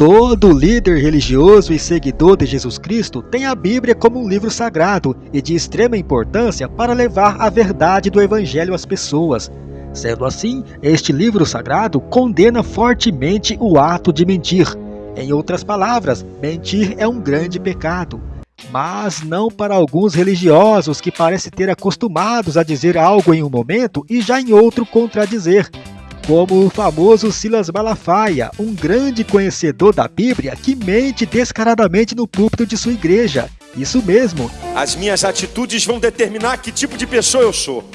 Todo líder religioso e seguidor de Jesus Cristo tem a Bíblia como um livro sagrado e de extrema importância para levar a verdade do Evangelho às pessoas. Sendo assim, este livro sagrado condena fortemente o ato de mentir. Em outras palavras, mentir é um grande pecado. Mas não para alguns religiosos que parecem ter acostumados a dizer algo em um momento e já em outro contradizer como o famoso Silas Malafaia, um grande conhecedor da Bíblia que mente descaradamente no púlpito de sua igreja. Isso mesmo. As minhas atitudes vão determinar que tipo de pessoa eu sou.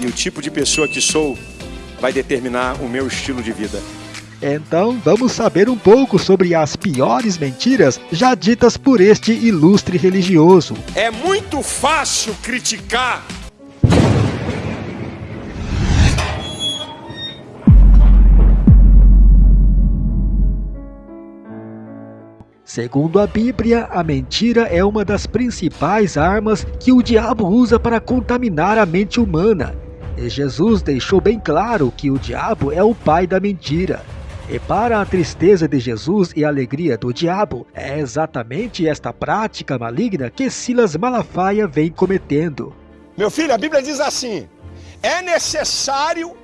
E o tipo de pessoa que sou vai determinar o meu estilo de vida. Então, vamos saber um pouco sobre as piores mentiras já ditas por este ilustre religioso. É muito fácil criticar Segundo a Bíblia, a mentira é uma das principais armas que o diabo usa para contaminar a mente humana. E Jesus deixou bem claro que o diabo é o pai da mentira. E para a tristeza de Jesus e a alegria do diabo, é exatamente esta prática maligna que Silas Malafaia vem cometendo. Meu filho, a Bíblia diz assim: é necessário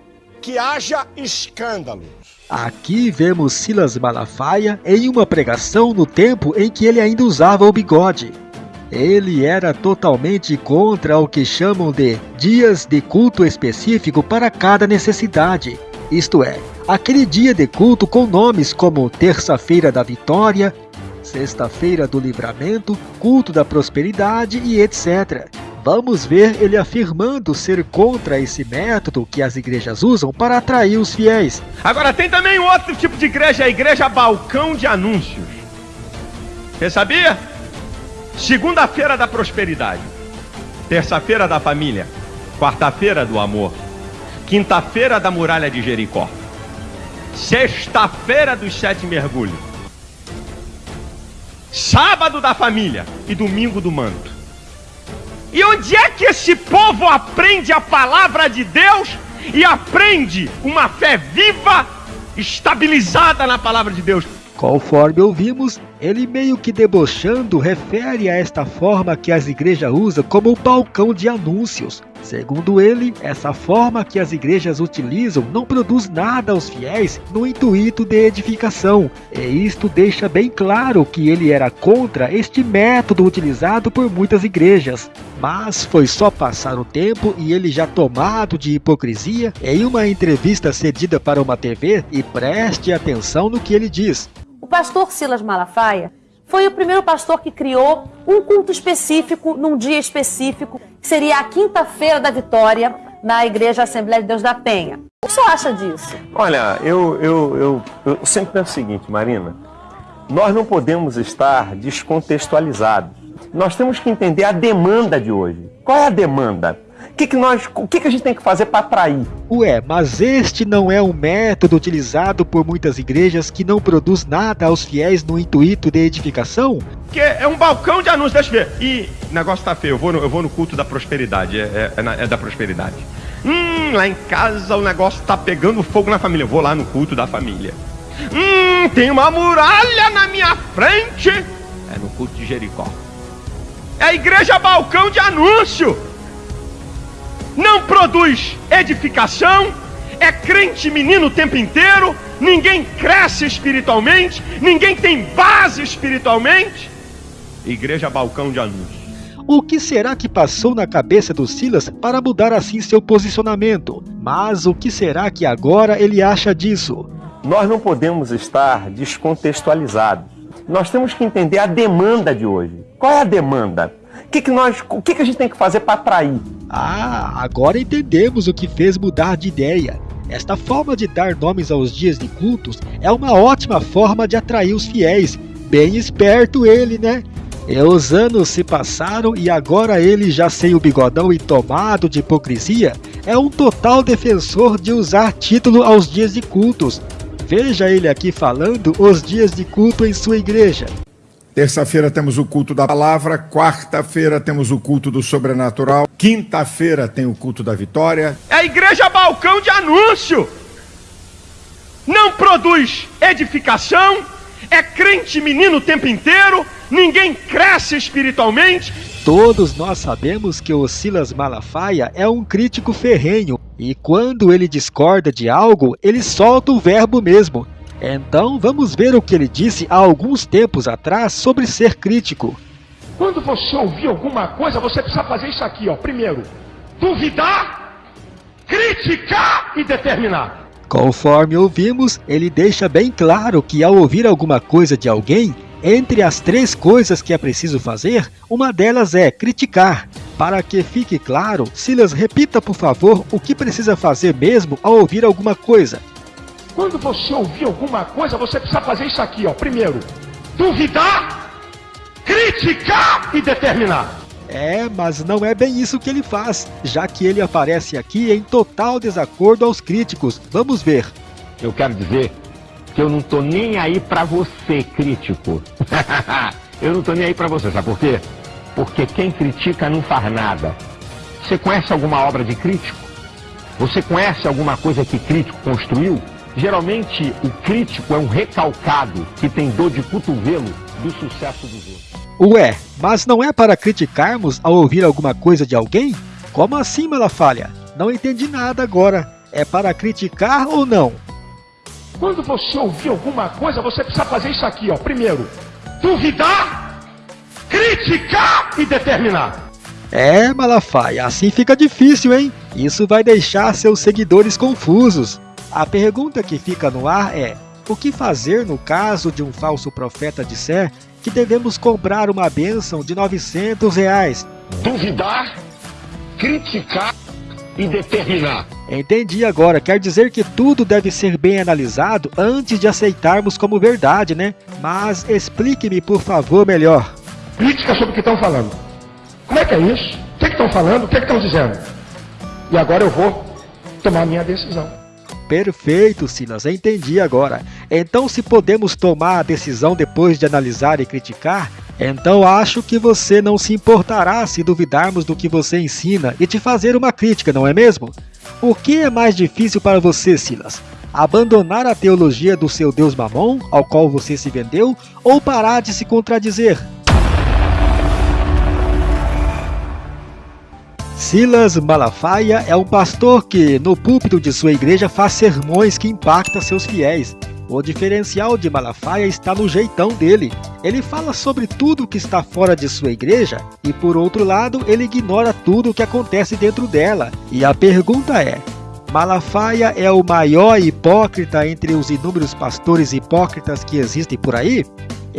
que haja escândalo. Aqui vemos Silas Malafaia em uma pregação no tempo em que ele ainda usava o bigode. Ele era totalmente contra o que chamam de dias de culto específico para cada necessidade, isto é, aquele dia de culto com nomes como Terça-feira da Vitória, Sexta-feira do Livramento, Culto da Prosperidade e etc. Vamos ver ele afirmando ser contra esse método que as igrejas usam para atrair os fiéis. Agora tem também um outro tipo de igreja, a igreja balcão de anúncios. Você sabia? Segunda-feira da prosperidade, terça-feira da família, quarta-feira do amor, quinta-feira da muralha de Jericó, sexta-feira dos sete mergulhos, sábado da família e domingo do manto. E onde é que esse povo aprende a palavra de Deus e aprende uma fé viva, estabilizada na palavra de Deus? Conforme ouvimos, ele meio que debochando refere a esta forma que as igrejas usam como balcão de anúncios. Segundo ele, essa forma que as igrejas utilizam não produz nada aos fiéis no intuito de edificação, e isto deixa bem claro que ele era contra este método utilizado por muitas igrejas. Mas foi só passar o tempo e ele já tomado de hipocrisia em uma entrevista cedida para uma TV e preste atenção no que ele diz. O pastor Silas Malafaia foi o primeiro pastor que criou um culto específico, num dia específico, que seria a quinta-feira da vitória, na Igreja Assembleia de Deus da Penha. O que você acha disso? Olha, eu, eu, eu, eu sempre penso o seguinte, Marina. Nós não podemos estar descontextualizados. Nós temos que entender a demanda de hoje. Qual é a demanda? Que, que, nós, o que, que a gente tem que fazer para atrair? Ué, mas este não é um método utilizado por muitas igrejas que não produz nada aos fiéis no intuito de edificação? Que é um balcão de anúncios, deixa eu ver. E o negócio tá feio, eu vou no, eu vou no culto da prosperidade, é, é, é, é da prosperidade. Hum, lá em casa o negócio tá pegando fogo na família, eu vou lá no culto da família. Hum, tem uma muralha na minha frente. É no culto de Jericó. É a igreja balcão de anúncio não produz edificação, é crente menino o tempo inteiro, ninguém cresce espiritualmente, ninguém tem base espiritualmente. Igreja Balcão de Anúncios. O que será que passou na cabeça do Silas para mudar assim seu posicionamento? Mas o que será que agora ele acha disso? Nós não podemos estar descontextualizados. Nós temos que entender a demanda de hoje. Qual é a demanda? Que, que, nós, o que, que a gente tem que fazer para atrair? Ah, agora entendemos o que fez mudar de ideia. Esta forma de dar nomes aos dias de cultos é uma ótima forma de atrair os fiéis. Bem esperto ele, né? E os anos se passaram e agora ele, já sem o bigodão e tomado de hipocrisia, é um total defensor de usar título aos dias de cultos. Veja ele aqui falando os dias de culto em sua igreja. Terça-feira temos o culto da palavra, quarta-feira temos o culto do sobrenatural, quinta-feira tem o culto da vitória. É a igreja balcão de anúncio. não produz edificação, é crente menino o tempo inteiro, ninguém cresce espiritualmente. Todos nós sabemos que o Silas Malafaia é um crítico ferrenho e quando ele discorda de algo, ele solta o verbo mesmo. Então vamos ver o que ele disse há alguns tempos atrás sobre ser crítico. Quando você ouvir alguma coisa, você precisa fazer isso aqui, ó. Primeiro, duvidar, criticar e determinar. Conforme ouvimos, ele deixa bem claro que ao ouvir alguma coisa de alguém, entre as três coisas que é preciso fazer, uma delas é criticar. Para que fique claro, Silas, repita por favor o que precisa fazer mesmo ao ouvir alguma coisa. Quando você ouvir alguma coisa, você precisa fazer isso aqui, ó. Primeiro, duvidar, criticar e determinar. É, mas não é bem isso que ele faz, já que ele aparece aqui em total desacordo aos críticos. Vamos ver. Eu quero dizer que eu não tô nem aí para você, crítico. eu não tô nem aí para você, sabe por quê? Porque quem critica não faz nada. Você conhece alguma obra de crítico? Você conhece alguma coisa que crítico construiu? Geralmente, o crítico é um recalcado que tem dor de cotovelo do sucesso dos outros. Ué, mas não é para criticarmos ao ouvir alguma coisa de alguém? Como assim, Malafalha? Não entendi nada agora. É para criticar ou não? Quando você ouvir alguma coisa, você precisa fazer isso aqui, ó. Primeiro, duvidar, criticar e determinar. É, Malafaia, assim fica difícil, hein? Isso vai deixar seus seguidores confusos. A pergunta que fica no ar é: o que fazer no caso de um falso profeta disser que devemos comprar uma bênção de 900 reais. Duvidar, criticar e determinar. Entendi agora, quer dizer que tudo deve ser bem analisado antes de aceitarmos como verdade, né? Mas explique-me, por favor, melhor. Crítica sobre o que estão falando. Como é que é isso? O que estão falando? O que estão dizendo? E agora eu vou tomar minha decisão. Perfeito, Silas, entendi agora. Então, se podemos tomar a decisão depois de analisar e criticar, então acho que você não se importará se duvidarmos do que você ensina e te fazer uma crítica, não é mesmo? O que é mais difícil para você, Silas? Abandonar a teologia do seu Deus Mamon, ao qual você se vendeu, ou parar de se contradizer? Silas Malafaia é um pastor que, no púlpito de sua igreja, faz sermões que impactam seus fiéis. O diferencial de Malafaia está no jeitão dele. Ele fala sobre tudo que está fora de sua igreja e, por outro lado, ele ignora tudo o que acontece dentro dela. E a pergunta é: Malafaia é o maior hipócrita entre os inúmeros pastores hipócritas que existem por aí?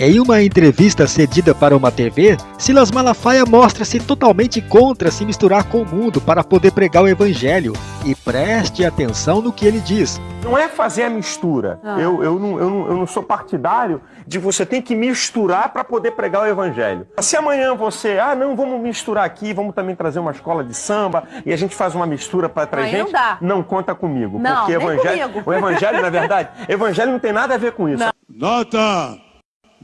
Em uma entrevista cedida para uma TV, Silas Malafaia mostra-se totalmente contra se misturar com o mundo para poder pregar o evangelho. E preste atenção no que ele diz. Não é fazer a mistura. Ah. Eu, eu, não, eu, não, eu não sou partidário de você ter que misturar para poder pregar o evangelho. Se amanhã você, ah não, vamos misturar aqui, vamos também trazer uma escola de samba e a gente faz uma mistura para trazer gente, não, não, conta comigo. Não, porque evangelho, comigo. o evangelho, na verdade, evangelho não tem nada a ver com isso. Não. Nota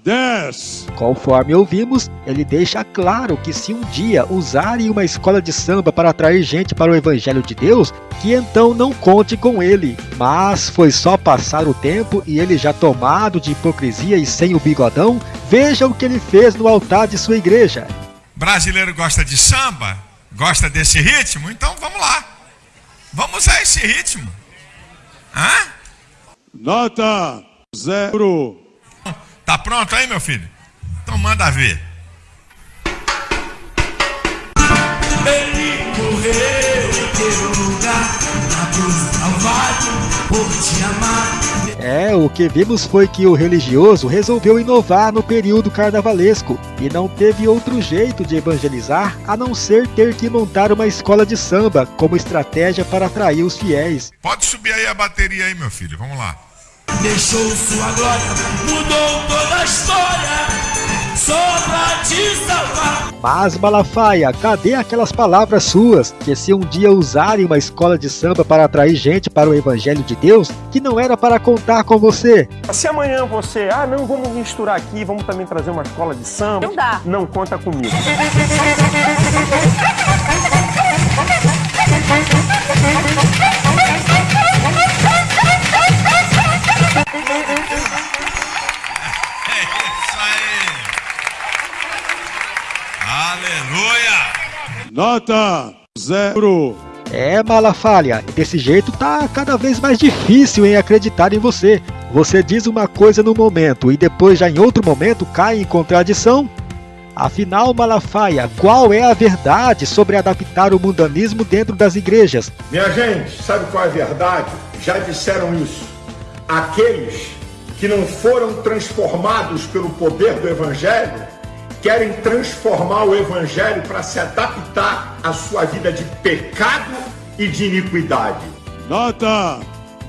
10. Conforme ouvimos, ele deixa claro que se um dia usarem uma escola de samba para atrair gente para o Evangelho de Deus, que então não conte com ele. Mas foi só passar o tempo e ele já tomado de hipocrisia e sem o bigodão, veja o que ele fez no altar de sua igreja. Brasileiro gosta de samba? Gosta desse ritmo? Então vamos lá. Vamos usar esse ritmo. Hã? Nota zero. Tá pronto aí, meu filho? Então manda ver. Ele morreu em teu lugar, na cruz Calvário, por te amar. É, o que vimos foi que o religioso resolveu inovar no período carnavalesco e não teve outro jeito de evangelizar a não ser ter que montar uma escola de samba como estratégia para atrair os fiéis. Pode subir aí a bateria aí, meu filho, vamos lá deixou sua glória, mudou toda a história, só pra te salvar. Mas Malafaia, cadê aquelas palavras suas que se um dia usarem uma escola de samba para atrair gente para o evangelho de Deus, que não era para contar com você? Se amanhã você, ah não, vamos misturar aqui, vamos também trazer uma escola de samba, não dá. Não conta comigo. Aleluia! Nota zero. É, Malafaia, desse jeito tá cada vez mais difícil em acreditar em você. Você diz uma coisa no momento e depois já em outro momento cai em contradição? Afinal, Malafaia, qual é a verdade sobre adaptar o mundanismo dentro das igrejas? Minha gente, sabe qual é a verdade? Já disseram isso. Aqueles que não foram transformados pelo poder do Evangelho querem transformar o Evangelho para se adaptar à sua vida de pecado e de iniquidade. Nota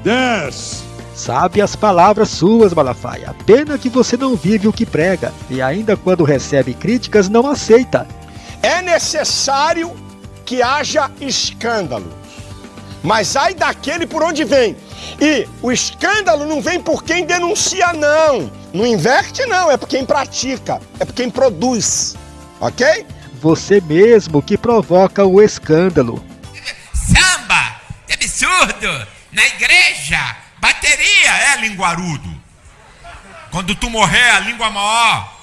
10. Sabe as palavras suas, Malafaia. Pena que você não vive o que prega e ainda quando recebe críticas não aceita. É necessário que haja escândalo. Mas ai daquele por onde vem. E o escândalo não vem por quem denuncia, não. Não inverte, não. É por quem pratica. É por quem produz. Ok? Você mesmo que provoca o escândalo. Samba! Que absurdo! Na igreja! Bateria é linguarudo. Quando tu morrer, a língua maior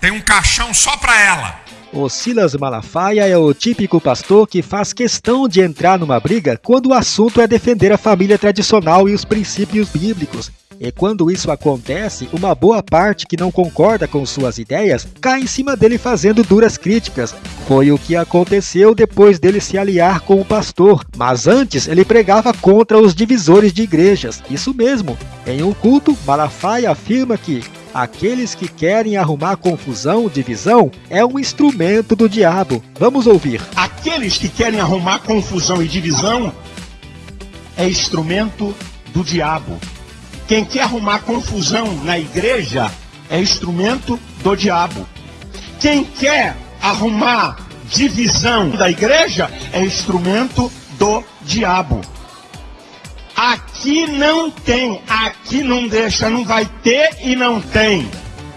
tem um caixão só pra ela. O Silas Malafaia é o típico pastor que faz questão de entrar numa briga quando o assunto é defender a família tradicional e os princípios bíblicos. E quando isso acontece, uma boa parte que não concorda com suas ideias cai em cima dele fazendo duras críticas. Foi o que aconteceu depois dele se aliar com o pastor, mas antes ele pregava contra os divisores de igrejas. Isso mesmo. Em um culto, Malafaia afirma que aqueles que querem arrumar confusão, divisão, é um instrumento do diabo. Vamos ouvir. Aqueles que querem arrumar confusão e divisão é instrumento do diabo. Quem quer arrumar confusão na igreja é instrumento do diabo. Quem quer arrumar divisão da igreja é instrumento do diabo. Aqui não tem, aqui não deixa, não vai ter e não tem.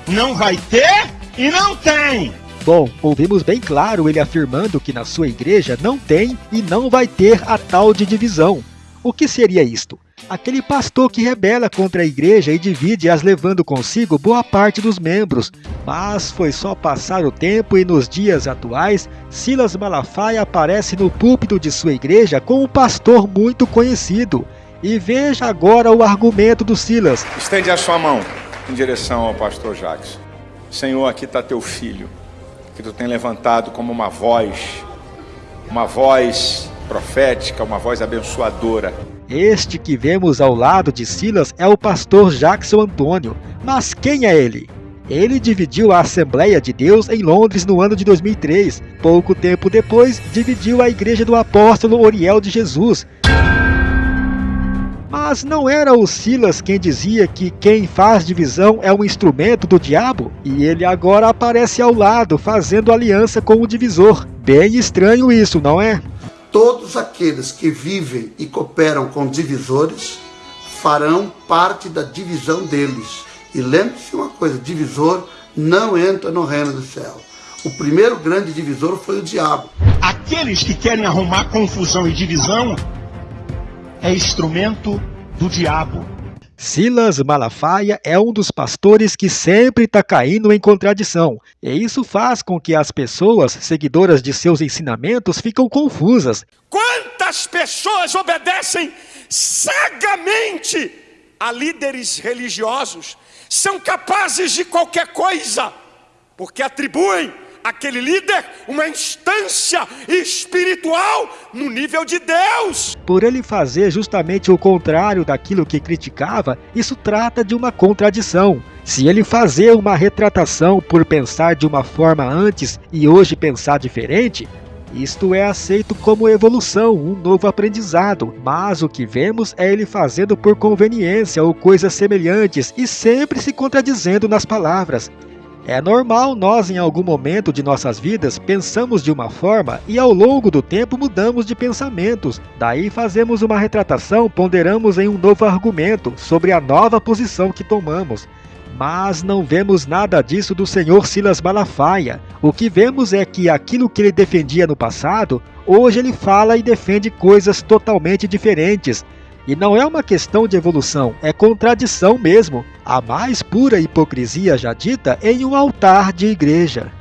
Não vai ter e não tem. Bom, ouvimos bem claro ele afirmando que na sua igreja não tem e não vai ter a tal de divisão. O que seria isto? Aquele pastor que rebela contra a igreja e divide as levando consigo boa parte dos membros. Mas foi só passar o tempo e nos dias atuais, Silas Malafaia aparece no púlpito de sua igreja com um pastor muito conhecido. E veja agora o argumento do Silas. Estende a sua mão em direção ao pastor Jacques. Senhor, aqui está teu filho, que tu tem levantado como uma voz, uma voz profética, uma voz abençoadora. Este que vemos ao lado de Silas é o pastor Jackson Antônio. Mas quem é ele? Ele dividiu a Assembleia de Deus em Londres no ano de 2003. Pouco tempo depois, dividiu a Igreja do Apóstolo Oriel de Jesus. Mas não era o Silas quem dizia que quem faz divisão é um instrumento do diabo? E ele agora aparece ao lado, fazendo aliança com o divisor. Bem estranho isso, não é? Todos aqueles que vivem e cooperam com divisores farão parte da divisão deles. E lembre-se uma coisa: divisor não entra no reino do céu. O primeiro grande divisor foi o diabo. Aqueles que querem arrumar confusão e divisão é instrumento do diabo. Silas Malafaia é um dos pastores que sempre está caindo em contradição, e isso faz com que as pessoas, seguidoras de seus ensinamentos, ficam confusas. Quantas pessoas obedecem cegamente a líderes religiosos? São capazes de qualquer coisa, porque atribuem aquele líder uma instância espiritual no nível de Deus. Por ele fazer justamente o contrário daquilo que criticava, isso trata de uma contradição. Se ele fazer uma retratação por pensar de uma forma antes e hoje pensar diferente, isto é aceito como evolução, um novo aprendizado, mas o que vemos é ele fazendo por conveniência ou coisas semelhantes e sempre se contradizendo nas palavras. É normal nós, em algum momento de nossas vidas, pensamos de uma forma e ao longo do tempo mudamos de pensamentos. Daí fazemos uma retratação, ponderamos em um novo argumento sobre a nova posição que tomamos. Mas não vemos nada disso do senhor Silas Malafaia. O que vemos é que aquilo que ele defendia no passado, hoje ele fala e defende coisas totalmente diferentes. E não é uma questão de evolução, é contradição mesmo. A mais pura hipocrisia já dita em um altar de igreja.